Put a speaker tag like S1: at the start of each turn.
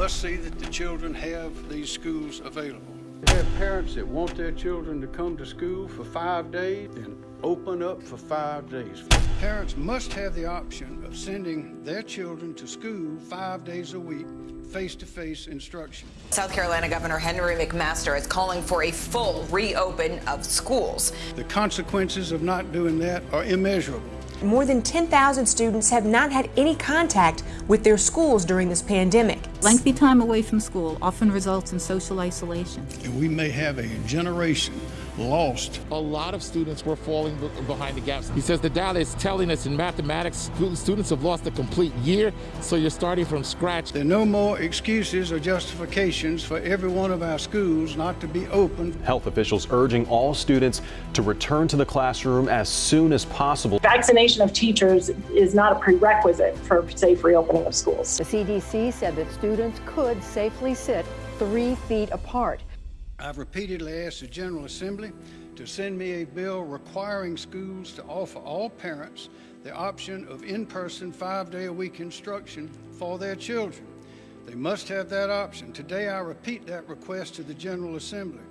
S1: must see that the children have these schools available. We have parents that want their children to come to school for five days and open up for five days. Parents must have the option of sending their children to school five days a week, face-to-face instruction.
S2: South Carolina Governor Henry McMaster is calling for a full reopen of schools.
S1: The consequences of not doing that are immeasurable.
S3: More than 10,000 students have not had any contact with their schools during this pandemic.
S4: Lengthy time away from school often results in social isolation.
S1: And we may have a generation lost.
S5: A lot of students were falling behind the gaps. He says the data is telling us in mathematics, students have lost a complete year, so you're starting from scratch.
S1: There are no more excuses or justifications for every one of our schools not to be open.
S6: Health officials urging all students to return to the classroom as soon as possible.
S7: Vaccination of teachers is not a prerequisite for safe reopening of schools.
S8: The CDC said that students could safely sit three feet apart.
S1: I've repeatedly asked the General Assembly to send me a bill requiring schools to offer all parents the option of in-person five-day-a-week instruction for their children. They must have that option. Today I repeat that request to the General Assembly.